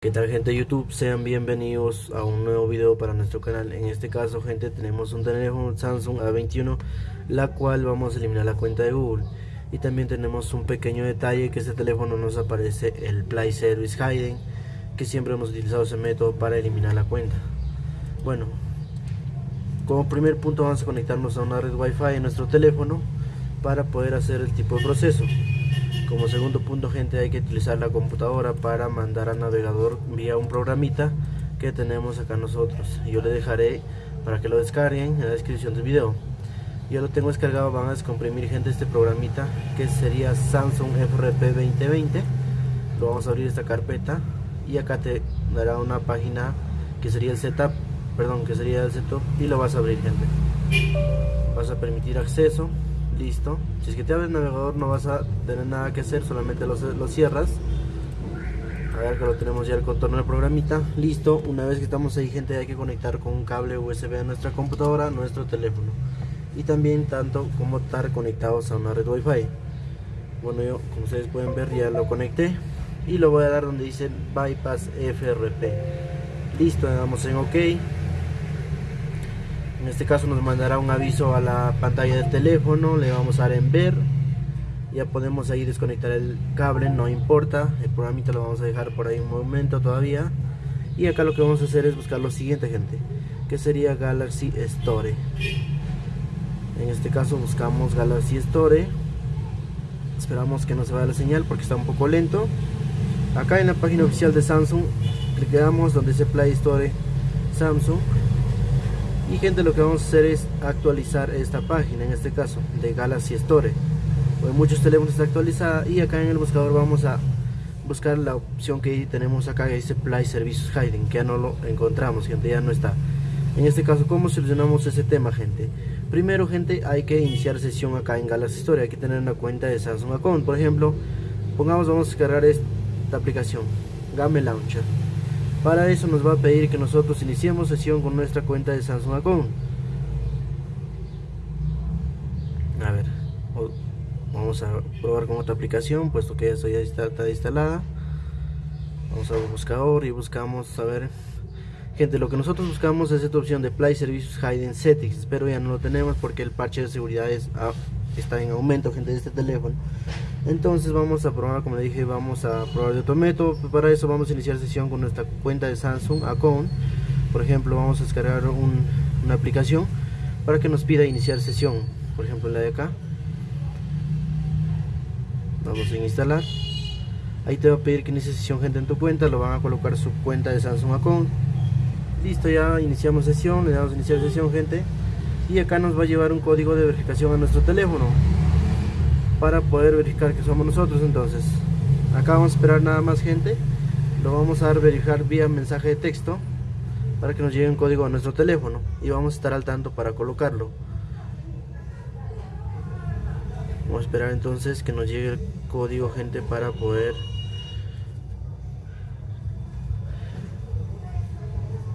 ¿Qué tal gente de YouTube? Sean bienvenidos a un nuevo video para nuestro canal. En este caso gente tenemos un teléfono Samsung A21 La cual vamos a eliminar la cuenta de Google. Y también tenemos un pequeño detalle que este teléfono nos aparece el Play Service Hiding Que siempre hemos utilizado ese método para eliminar la cuenta. Bueno Como primer punto vamos a conectarnos a una red Wi-Fi en nuestro teléfono Para poder hacer el tipo de proceso como segundo punto gente hay que utilizar la computadora para mandar al navegador vía un programita que tenemos acá nosotros. Yo le dejaré para que lo descarguen en la descripción del video. Yo lo tengo descargado, van a descomprimir gente este programita que sería Samsung FRP 2020. Lo vamos a abrir esta carpeta y acá te dará una página que sería el setup, perdón, que sería el setup y lo vas a abrir gente. Vas a permitir acceso listo. Si es que te abre el navegador no vas a tener nada que hacer solamente lo, cierras. A ver que lo tenemos ya el contorno del programita. Listo. Una vez que estamos ahí gente hay que conectar con un cable usb a nuestra computadora nuestro teléfono. Y también tanto como estar conectados a una red wifi. Bueno yo como ustedes pueden ver ya lo conecté. Y lo voy a dar donde dice bypass frp listo le damos en ok en este caso nos mandará un aviso a la pantalla del teléfono le vamos a dar en ver. Ya podemos ahí desconectar el cable no importa. El programita lo vamos a dejar por ahí un momento todavía. Y acá lo que vamos a hacer es buscar lo siguiente gente que sería Galaxy Store. En este caso buscamos Galaxy Store. Esperamos que no se vaya la señal porque está un poco lento. Acá en la página oficial de Samsung clicamos donde dice Play Store Samsung y gente lo que vamos a hacer es actualizar esta página en este caso de Galaxy Store. Pues muchos teléfonos está actualizada y acá en el buscador vamos a buscar la opción que tenemos acá que dice Play Services Hiding que ya no lo encontramos gente ya no está. En este caso cómo solucionamos ese tema gente primero gente hay que iniciar sesión acá en Galaxy Store hay que tener una cuenta de Samsung Account. Por ejemplo pongamos vamos a descargar esta aplicación Game Launcher para eso nos va a pedir que nosotros iniciemos sesión con nuestra cuenta de Samsung Account. A ver, vamos a probar con otra aplicación, puesto que ya está, instalada. Vamos a buscador y buscamos, a ver, gente, lo que nosotros buscamos es esta opción de Play Services Hidden Settings, pero ya no lo tenemos porque el parche de seguridad está en aumento, gente, de este teléfono entonces vamos a probar como dije vamos a probar de otro método. Para eso vamos a iniciar sesión con nuestra cuenta de Samsung Account. Por ejemplo vamos a descargar una aplicación para que nos pida iniciar sesión. Por ejemplo la de acá. Vamos a instalar. Ahí te va a pedir que inicie sesión gente en tu cuenta. Lo van a colocar su cuenta de Samsung Account. Listo ya iniciamos sesión. Le damos iniciar sesión gente. Y acá nos va a llevar un código de verificación a nuestro teléfono para poder verificar que somos nosotros. Entonces acá vamos a esperar nada más gente. Lo vamos a verificar vía mensaje de texto para que nos llegue un código a nuestro teléfono y vamos a estar al tanto para colocarlo. Vamos a esperar entonces que nos llegue el código gente para poder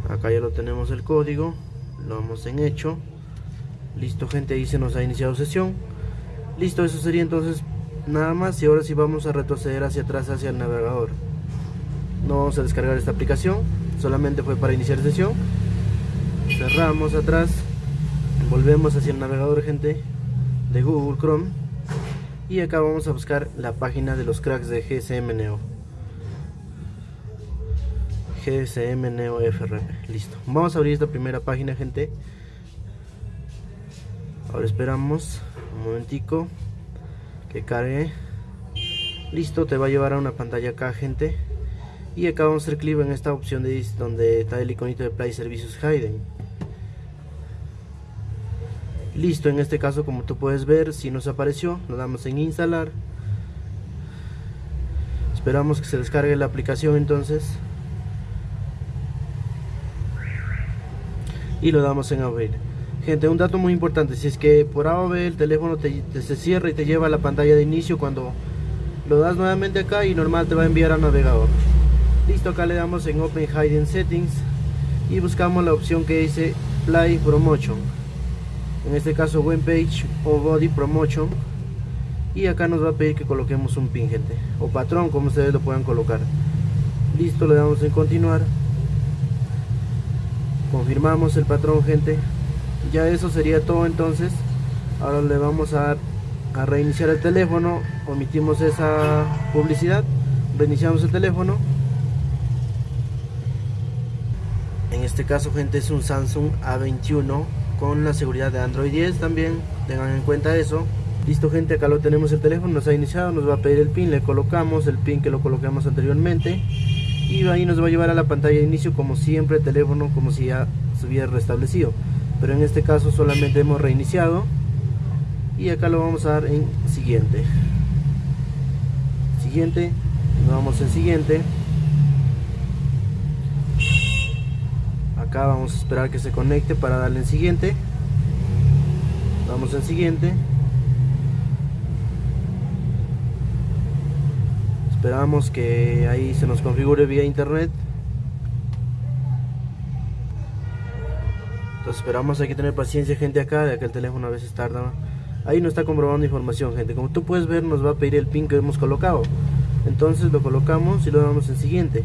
acá ya lo tenemos el código lo vamos en hecho. Listo gente se nos ha iniciado sesión listo eso sería entonces nada más y ahora sí vamos a retroceder hacia atrás hacia el navegador. No vamos a descargar esta aplicación solamente fue para iniciar sesión. Cerramos atrás volvemos hacia el navegador gente de Google Chrome y acá vamos a buscar la página de los cracks de GSM Neo. FRP listo. Vamos a abrir esta primera página gente. Ahora esperamos un momentico que cargue. Listo te va a llevar a una pantalla acá gente. Y acá vamos a hacer clic en esta opción de donde está el iconito de Play Services Hidden listo en este caso como tú puedes ver si nos apareció lo damos en instalar. Esperamos que se descargue la aplicación entonces. Y lo damos en abrir Gente, un dato muy importante, si es que por A o B el teléfono te, se cierra y te lleva a la pantalla de inicio cuando lo das nuevamente acá y normal te va a enviar al navegador. Listo, acá le damos en Open Hidden Settings y buscamos la opción que dice Play Promotion. En este caso Web Page o Body Promotion. y acá nos va a pedir que coloquemos un pin gente o patrón como ustedes lo puedan colocar listo le damos en continuar confirmamos el patrón gente ya eso sería todo entonces. Ahora le vamos a, a reiniciar el teléfono. Omitimos esa publicidad. Reiniciamos el teléfono. En este caso gente es un Samsung A21 con la seguridad de Android 10 también. Tengan en cuenta eso. Listo gente acá lo tenemos el teléfono nos ha iniciado nos va a pedir el pin le colocamos el pin que lo colocamos anteriormente. Y ahí nos va a llevar a la pantalla de inicio como siempre el teléfono como si ya se hubiera restablecido pero en este caso solamente hemos reiniciado. Y acá lo vamos a dar en siguiente. Siguiente. Nos vamos en siguiente. Acá vamos a esperar que se conecte para darle en siguiente. Vamos en siguiente. Esperamos que ahí se nos configure vía internet entonces esperamos hay que tener paciencia gente acá ya que el teléfono a veces tarda. Ahí no está comprobando información gente. Como tú puedes ver nos va a pedir el pin que hemos colocado. Entonces lo colocamos y lo damos en siguiente.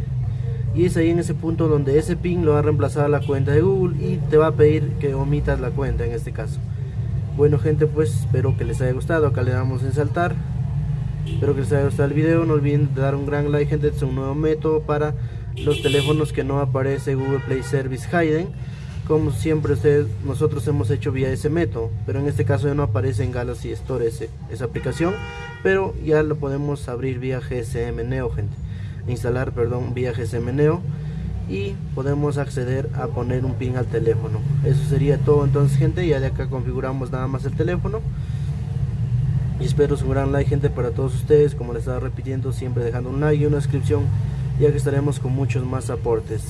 Y es ahí en ese punto donde ese pin lo va a reemplazar a la cuenta de Google y te va a pedir que omitas la cuenta en este caso. Bueno gente pues espero que les haya gustado. Acá le damos en saltar. Espero que les haya gustado el video. No olviden dar un gran like, gente. Es un nuevo método para los teléfonos que no aparece Google Play Service Hidden. Como siempre ustedes, nosotros hemos hecho vía ese método. Pero en este caso ya no aparece en Galaxy Store esa aplicación. Pero ya lo podemos abrir vía GSM Neo, gente. Instalar, perdón, vía GSM Neo. Y podemos acceder a poner un pin al teléfono. Eso sería todo entonces, gente. Ya de acá configuramos nada más el teléfono y espero su gran like gente para todos ustedes como les estaba repitiendo siempre dejando un like y una suscripción ya que estaremos con muchos más aportes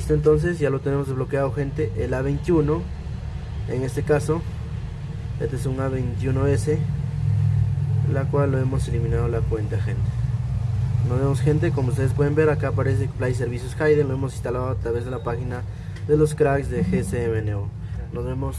listo entonces ya lo tenemos desbloqueado gente. El A21 en este caso. Este es un A21S la cual lo hemos eliminado la cuenta gente. Nos vemos gente. Como ustedes pueden ver acá aparece Play Servicios Hayden. Lo hemos instalado a través de la página de los cracks de GCM Neo nos vemos